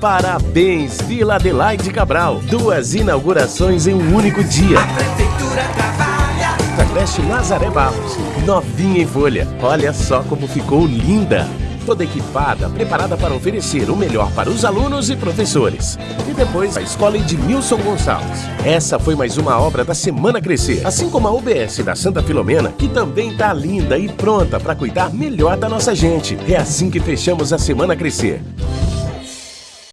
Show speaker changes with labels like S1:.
S1: Parabéns, Vila Adelaide Cabral. Duas inaugurações em um único dia.
S2: A prefeitura trabalha.
S1: Da creche Nazaré Barros, novinha em folha. Olha só como ficou linda. Toda equipada, preparada para oferecer o melhor para os alunos e professores. E depois a escola é Edmilson Gonçalves. Essa foi mais uma obra da Semana Crescer, assim como a UBS da Santa Filomena, que também está linda e pronta para cuidar melhor da nossa gente. É assim que fechamos a Semana Crescer.